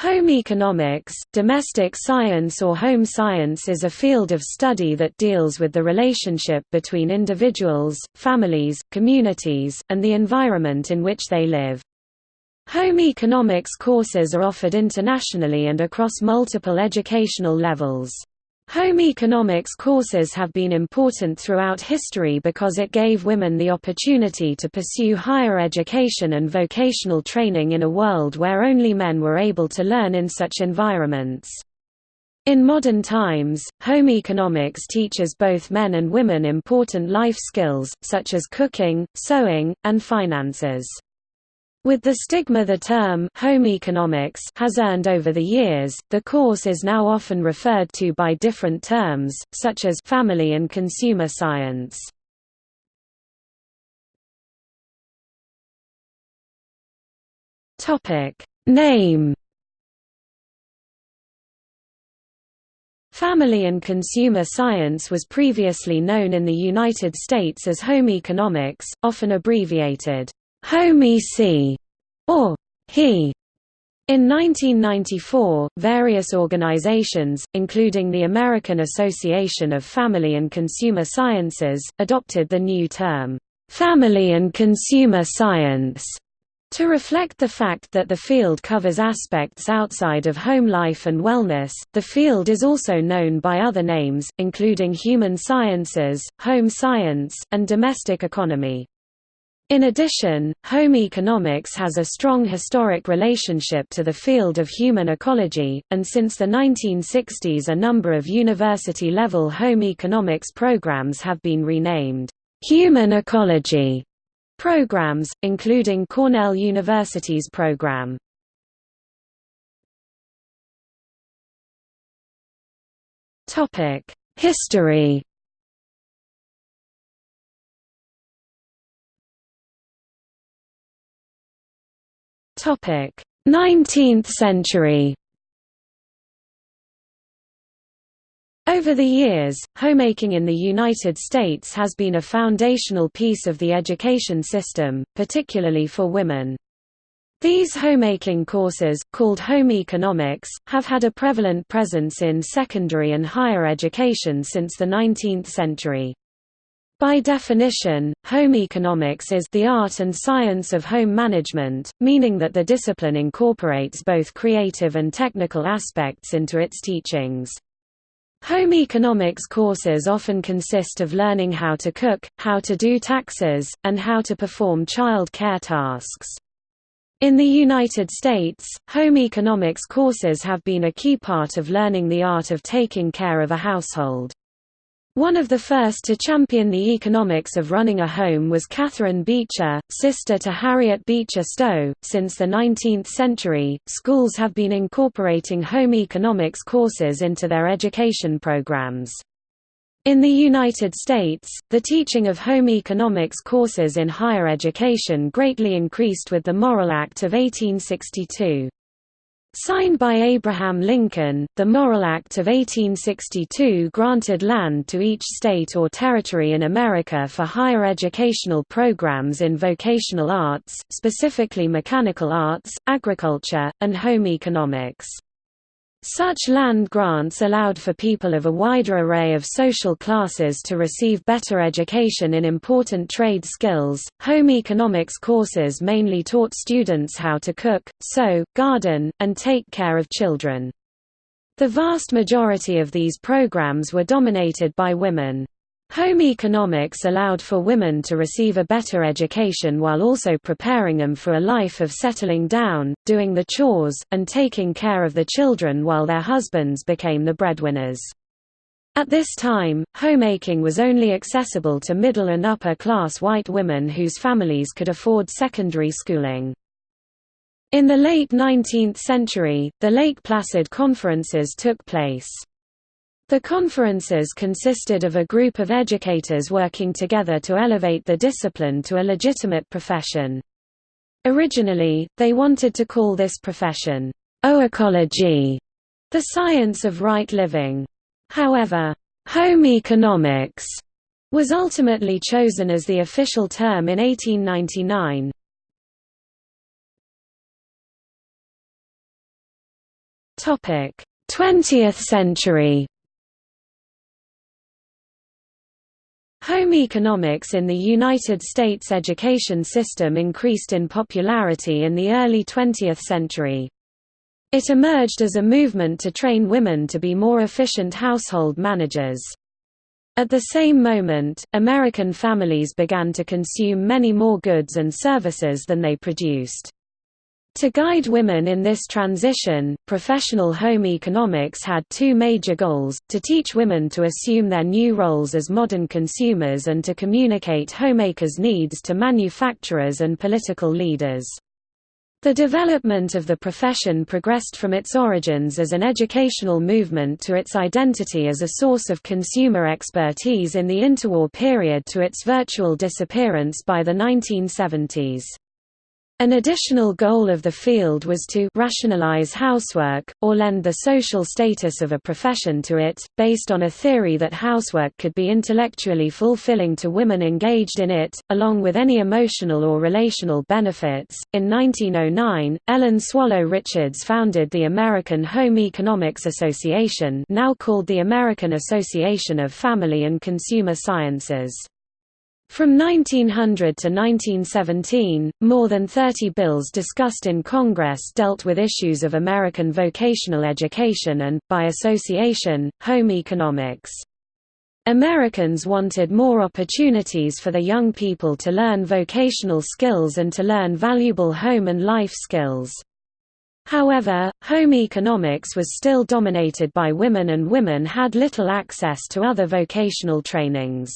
Home economics, domestic science or home science is a field of study that deals with the relationship between individuals, families, communities, and the environment in which they live. Home economics courses are offered internationally and across multiple educational levels. Home economics courses have been important throughout history because it gave women the opportunity to pursue higher education and vocational training in a world where only men were able to learn in such environments. In modern times, home economics teaches both men and women important life skills, such as cooking, sewing, and finances. With the stigma the term home economics has earned over the years, the course is now often referred to by different terms, such as family and consumer science. Name Family and consumer science was previously known in the United States as home economics, often abbreviated Home C. or HE. In 1994, various organizations, including the American Association of Family and Consumer Sciences, adopted the new term, "'Family and Consumer Science' To reflect the fact that the field covers aspects outside of home life and wellness, the field is also known by other names, including human sciences, home science, and domestic economy. In addition, home economics has a strong historic relationship to the field of human ecology, and since the 1960s a number of university-level home economics programs have been renamed, "...human ecology", programs, including Cornell University's program. History Topic: 19th century. Over the years, homemaking in the United States has been a foundational piece of the education system, particularly for women. These homemaking courses, called home economics, have had a prevalent presence in secondary and higher education since the 19th century. By definition, home economics is the art and science of home management, meaning that the discipline incorporates both creative and technical aspects into its teachings. Home economics courses often consist of learning how to cook, how to do taxes, and how to perform child care tasks. In the United States, home economics courses have been a key part of learning the art of taking care of a household. One of the first to champion the economics of running a home was Catherine Beecher, sister to Harriet Beecher Stowe. Since the 19th century, schools have been incorporating home economics courses into their education programs. In the United States, the teaching of home economics courses in higher education greatly increased with the Morrill Act of 1862. Signed by Abraham Lincoln, the Morrill Act of 1862 granted land to each state or territory in America for higher educational programs in vocational arts, specifically mechanical arts, agriculture, and home economics. Such land grants allowed for people of a wider array of social classes to receive better education in important trade skills. Home economics courses mainly taught students how to cook, sew, garden, and take care of children. The vast majority of these programs were dominated by women. Home economics allowed for women to receive a better education while also preparing them for a life of settling down, doing the chores, and taking care of the children while their husbands became the breadwinners. At this time, homemaking was only accessible to middle and upper class white women whose families could afford secondary schooling. In the late 19th century, the Lake Placid Conferences took place. The conferences consisted of a group of educators working together to elevate the discipline to a legitimate profession. Originally, they wanted to call this profession, oecology, the science of right living. However, home economics was ultimately chosen as the official term in 1899. 20th century Home economics in the United States education system increased in popularity in the early 20th century. It emerged as a movement to train women to be more efficient household managers. At the same moment, American families began to consume many more goods and services than they produced. To guide women in this transition, professional home economics had two major goals, to teach women to assume their new roles as modern consumers and to communicate homemakers' needs to manufacturers and political leaders. The development of the profession progressed from its origins as an educational movement to its identity as a source of consumer expertise in the interwar period to its virtual disappearance by the 1970s. An additional goal of the field was to rationalize housework, or lend the social status of a profession to it, based on a theory that housework could be intellectually fulfilling to women engaged in it, along with any emotional or relational benefits. In 1909, Ellen Swallow Richards founded the American Home Economics Association, now called the American Association of Family and Consumer Sciences. From 1900 to 1917, more than 30 bills discussed in Congress dealt with issues of American vocational education and, by association, home economics. Americans wanted more opportunities for the young people to learn vocational skills and to learn valuable home and life skills. However, home economics was still dominated by women and women had little access to other vocational trainings.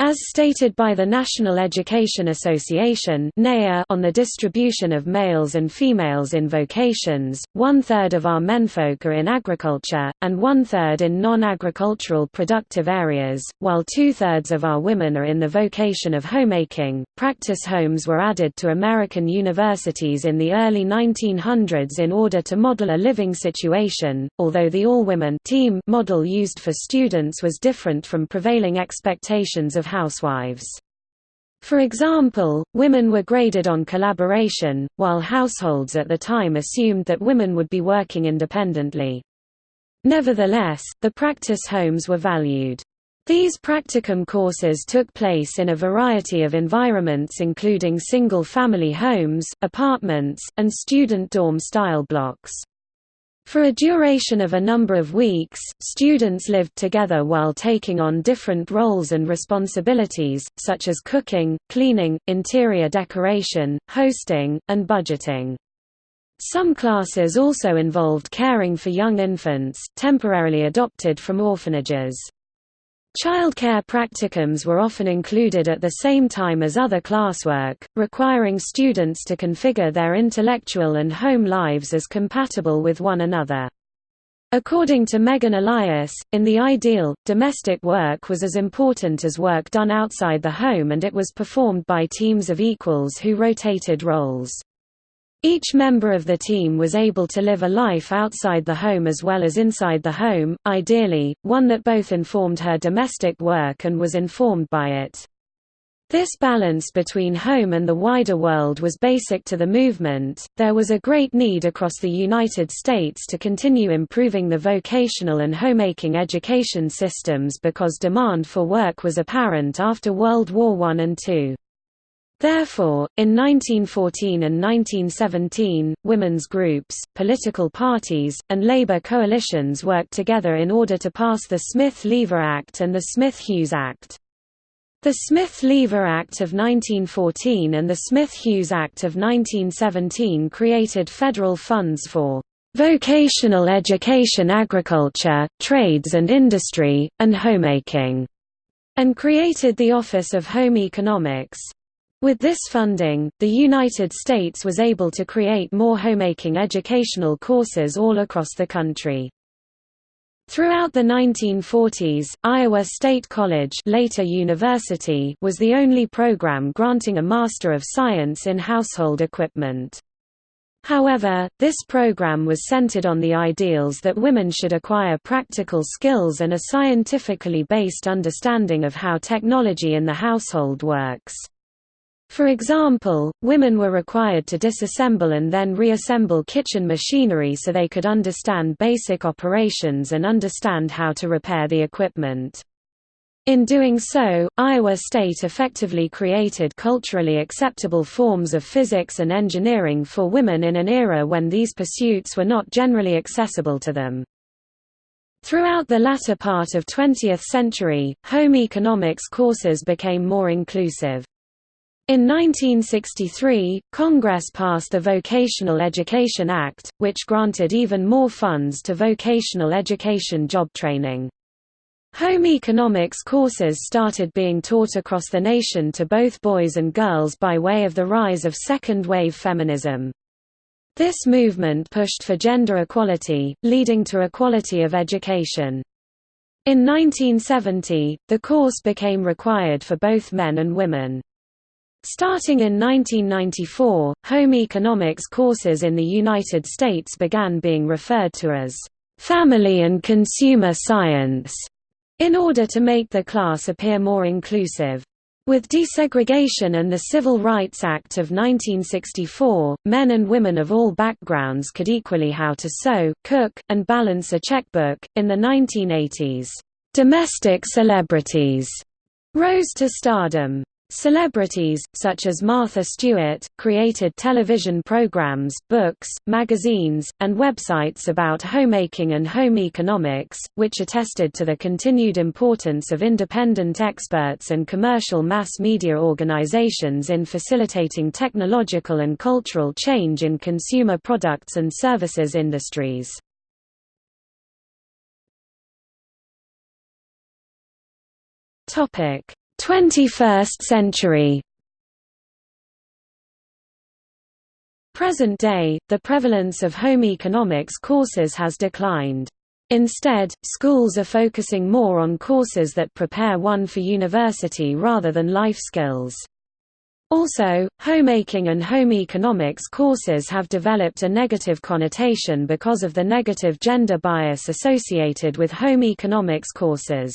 As stated by the National Education Association on the distribution of males and females in vocations, one-third of our menfolk are in agriculture, and one-third in non-agricultural productive areas, while two-thirds of our women are in the vocation of homemaking. Practice homes were added to American universities in the early 1900s in order to model a living situation, although the all-women team model used for students was different from prevailing expectations of of housewives. For example, women were graded on collaboration, while households at the time assumed that women would be working independently. Nevertheless, the practice homes were valued. These practicum courses took place in a variety of environments including single-family homes, apartments, and student dorm-style blocks. For a duration of a number of weeks, students lived together while taking on different roles and responsibilities, such as cooking, cleaning, interior decoration, hosting, and budgeting. Some classes also involved caring for young infants, temporarily adopted from orphanages. Childcare practicums were often included at the same time as other classwork, requiring students to configure their intellectual and home lives as compatible with one another. According to Megan Elias, in the ideal, domestic work was as important as work done outside the home and it was performed by teams of equals who rotated roles. Each member of the team was able to live a life outside the home as well as inside the home, ideally, one that both informed her domestic work and was informed by it. This balance between home and the wider world was basic to the movement. There was a great need across the United States to continue improving the vocational and homemaking education systems because demand for work was apparent after World War I and II. Therefore, in 1914 and 1917, women's groups, political parties, and labor coalitions worked together in order to pass the Smith-Lever Act and the Smith-Hughes Act. The Smith-Lever Act of 1914 and the Smith-Hughes Act of 1917 created federal funds for vocational education agriculture, trades and industry, and homemaking, and created the Office of Home Economics. With this funding, the United States was able to create more homemaking educational courses all across the country. Throughout the 1940s, Iowa State College later University was the only program granting a Master of Science in Household Equipment. However, this program was centered on the ideals that women should acquire practical skills and a scientifically based understanding of how technology in the household works. For example, women were required to disassemble and then reassemble kitchen machinery so they could understand basic operations and understand how to repair the equipment. In doing so, Iowa State effectively created culturally acceptable forms of physics and engineering for women in an era when these pursuits were not generally accessible to them. Throughout the latter part of 20th century, home economics courses became more inclusive. In 1963, Congress passed the Vocational Education Act, which granted even more funds to vocational education job training. Home economics courses started being taught across the nation to both boys and girls by way of the rise of second-wave feminism. This movement pushed for gender equality, leading to equality of education. In 1970, the course became required for both men and women. Starting in 1994, home economics courses in the United States began being referred to as family and consumer science, in order to make the class appear more inclusive. With desegregation and the Civil Rights Act of 1964, men and women of all backgrounds could equally how to sew, cook, and balance a checkbook. In the 1980s, domestic celebrities rose to stardom. Celebrities, such as Martha Stewart, created television programs, books, magazines, and websites about homemaking and home economics, which attested to the continued importance of independent experts and commercial mass media organizations in facilitating technological and cultural change in consumer products and services industries. Topic 21st century Present day, the prevalence of home economics courses has declined. Instead, schools are focusing more on courses that prepare one for university rather than life skills. Also, homemaking and home economics courses have developed a negative connotation because of the negative gender bias associated with home economics courses.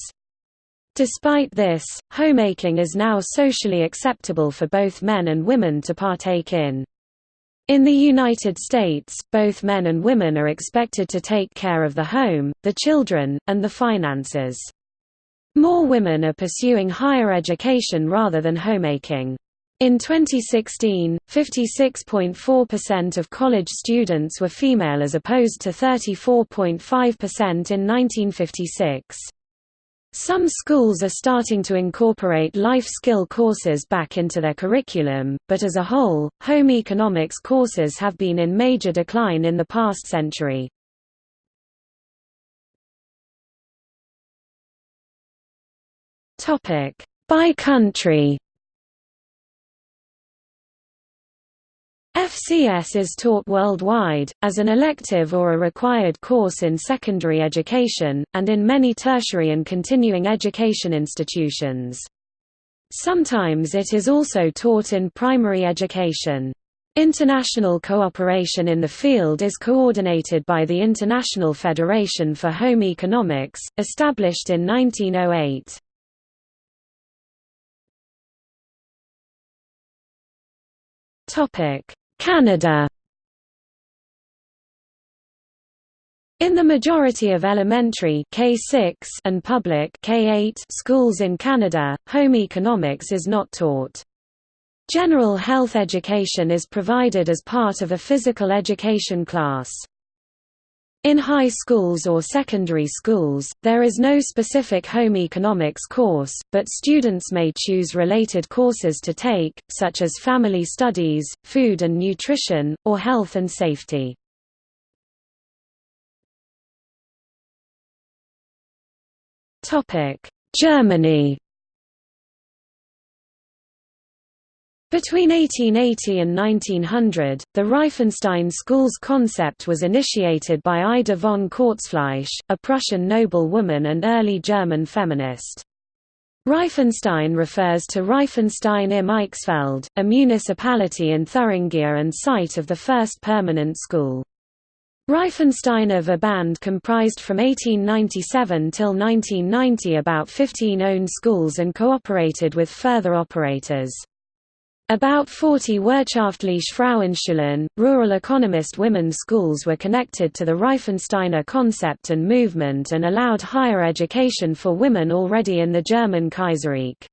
Despite this, homemaking is now socially acceptable for both men and women to partake in. In the United States, both men and women are expected to take care of the home, the children, and the finances. More women are pursuing higher education rather than homemaking. In 2016, 56.4% of college students were female as opposed to 34.5% in 1956. Some schools are starting to incorporate life skill courses back into their curriculum, but as a whole, home economics courses have been in major decline in the past century. By country FCS is taught worldwide, as an elective or a required course in secondary education, and in many tertiary and continuing education institutions. Sometimes it is also taught in primary education. International cooperation in the field is coordinated by the International Federation for Home Economics, established in 1908. Topic: Canada In the majority of elementary K6 and public K8 schools in Canada, home economics is not taught. General health education is provided as part of a physical education class. In high schools or secondary schools, there is no specific home economics course, but students may choose related courses to take, such as family studies, food and nutrition, or health and safety. Germany Between 1880 and 1900, the Reifenstein schools concept was initiated by Ida von Kortzfleisch, a Prussian noblewoman and early German feminist. Reifenstein refers to Reifenstein im Eichsfeld, a municipality in Thuringia and site of the first permanent school. Reifensteiner Verband comprised from 1897 till 1990 about 15 owned schools and cooperated with further operators. About 40 wirtschaftliche Frauenschulen, rural economist women's schools were connected to the Reifensteiner concept and movement and allowed higher education for women already in the German Kaiserreich.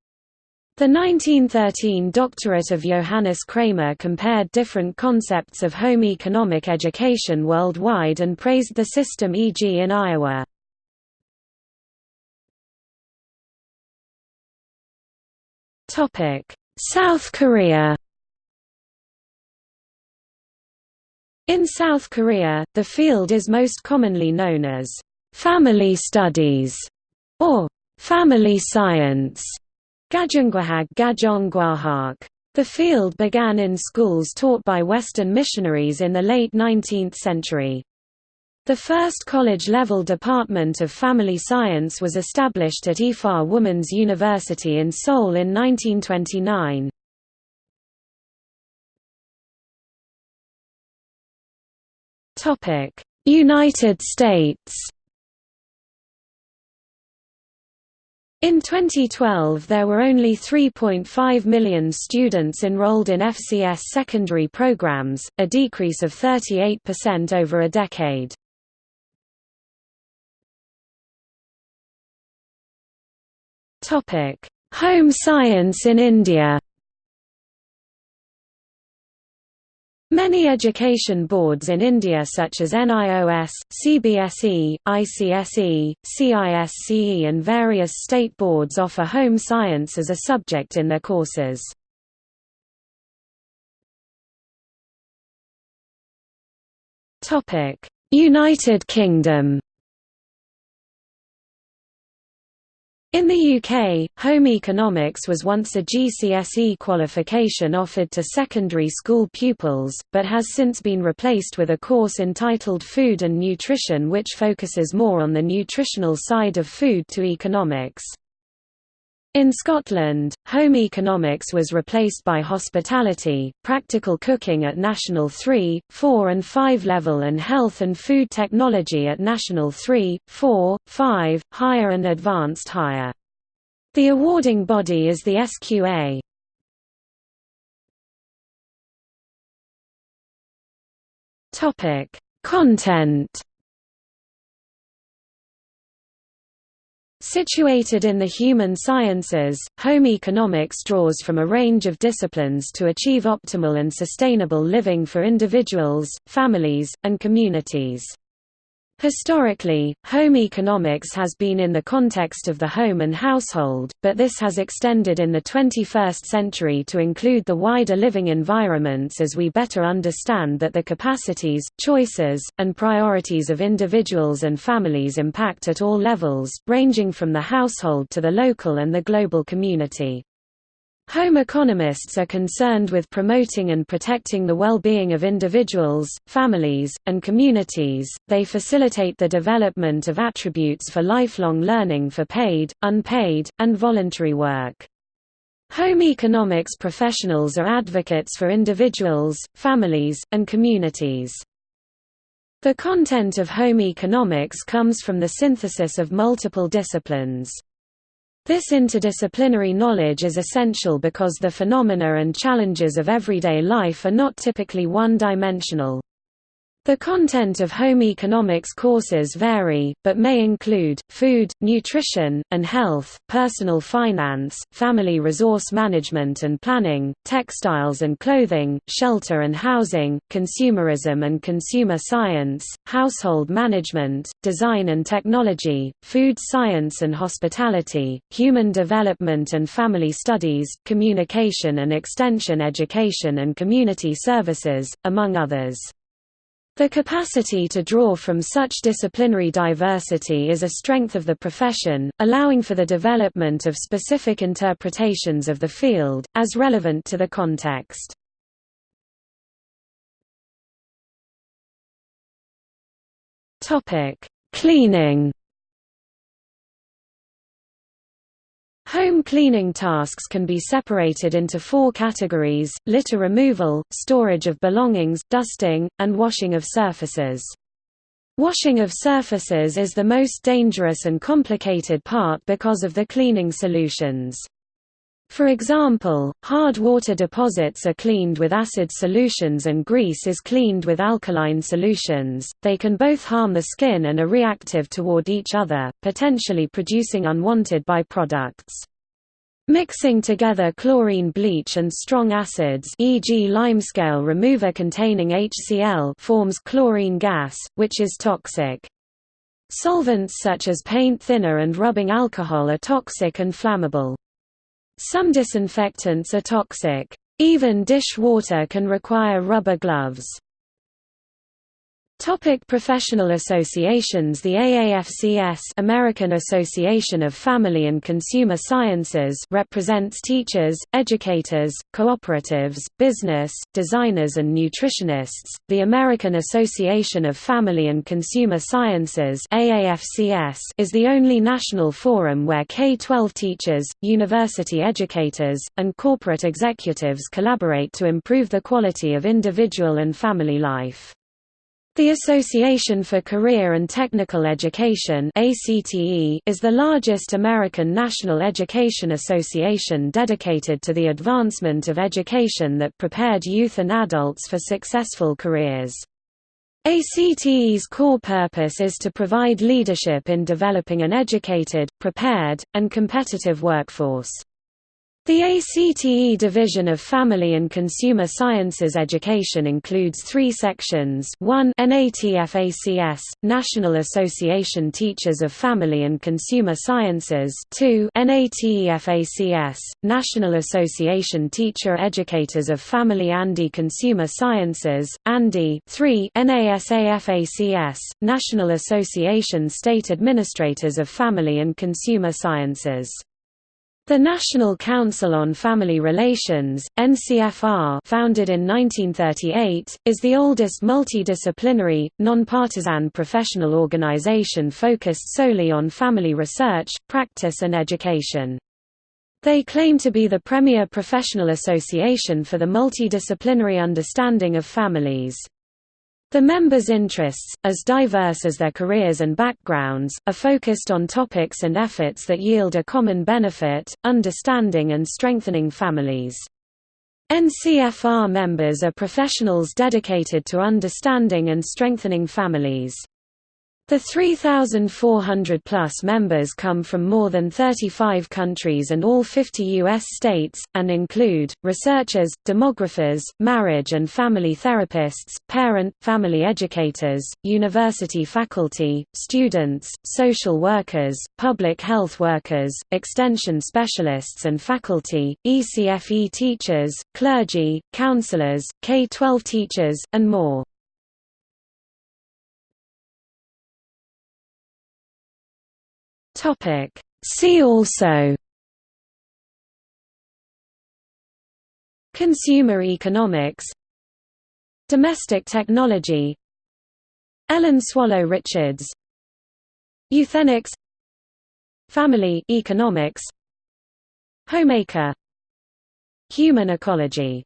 The 1913 doctorate of Johannes Kramer compared different concepts of home economic education worldwide and praised the system e.g. in Iowa. Topic South Korea In South Korea, the field is most commonly known as family studies or family science. The field began in schools taught by Western missionaries in the late 19th century. The first college-level department of family science was established at Ewha Women's University in Seoul in 1929. United States In 2012 there were only 3.5 million students enrolled in FCS secondary programs, a decrease of 38% over a decade. Home science in India. Many education boards in India such as NIOS, CBSE, ICSE, CISCE and various state boards offer home science as a subject in their courses. United Kingdom In the UK, home economics was once a GCSE qualification offered to secondary school pupils, but has since been replaced with a course entitled Food and Nutrition which focuses more on the nutritional side of food to economics. In Scotland, home economics was replaced by hospitality, practical cooking at National 3, 4 and 5 level and health and food technology at National 3, 4, 5, higher and advanced higher. The awarding body is the SQA. Content Situated in the human sciences, home economics draws from a range of disciplines to achieve optimal and sustainable living for individuals, families, and communities. Historically, home economics has been in the context of the home and household, but this has extended in the 21st century to include the wider living environments as we better understand that the capacities, choices, and priorities of individuals and families impact at all levels, ranging from the household to the local and the global community. Home economists are concerned with promoting and protecting the well-being of individuals, families, and communities. They facilitate the development of attributes for lifelong learning for paid, unpaid, and voluntary work. Home economics professionals are advocates for individuals, families, and communities. The content of home economics comes from the synthesis of multiple disciplines. This interdisciplinary knowledge is essential because the phenomena and challenges of everyday life are not typically one-dimensional. The content of home economics courses vary, but may include, food, nutrition, and health, personal finance, family resource management and planning, textiles and clothing, shelter and housing, consumerism and consumer science, household management, design and technology, food science and hospitality, human development and family studies, communication and extension education and community services, among others. The capacity to draw from such disciplinary diversity is a strength of the profession, allowing for the development of specific interpretations of the field, as relevant to the context. Cleaning Home cleaning tasks can be separated into four categories, litter removal, storage of belongings, dusting, and washing of surfaces. Washing of surfaces is the most dangerous and complicated part because of the cleaning solutions. For example, hard water deposits are cleaned with acid solutions and grease is cleaned with alkaline solutions. They can both harm the skin and are reactive toward each other, potentially producing unwanted byproducts. Mixing together chlorine bleach and strong acids e.g. limescale remover containing HCl forms chlorine gas, which is toxic. Solvents such as paint thinner and rubbing alcohol are toxic and flammable. Some disinfectants are toxic. Even dish water can require rubber gloves. Topic professional associations The AAFCS American Association of Family and Consumer Sciences represents teachers, educators, cooperatives, business, designers and nutritionists. The American Association of Family and Consumer Sciences AAFCS is the only national forum where K-12 teachers, university educators, and corporate executives collaborate to improve the quality of individual and family life. The Association for Career and Technical Education is the largest American national education association dedicated to the advancement of education that prepared youth and adults for successful careers. ACTE's core purpose is to provide leadership in developing an educated, prepared, and competitive workforce. The ACTE Division of Family and Consumer Sciences Education includes three sections. 1 NATFACS, National Association Teachers of Family and Consumer Sciences. 2 NATEFACS, National Association Teacher Educators of Family and Consumer Sciences, ANDI 3 NASAFACS, National Association State Administrators of Family and Consumer Sciences the National Council on Family Relations, NCFR founded in 1938, is the oldest multidisciplinary, nonpartisan professional organization focused solely on family research, practice and education. They claim to be the premier professional association for the multidisciplinary understanding of families. The members' interests, as diverse as their careers and backgrounds, are focused on topics and efforts that yield a common benefit, understanding and strengthening families. NCFR members are professionals dedicated to understanding and strengthening families. The 3,400-plus members come from more than 35 countries and all 50 U.S. states, and include, researchers, demographers, marriage and family therapists, parent, family educators, university faculty, students, social workers, public health workers, extension specialists and faculty, ECFE teachers, clergy, counselors, K-12 teachers, and more. Topic. See also Consumer economics Domestic technology Ellen Swallow Richards Euthenics Family economics Homemaker Human ecology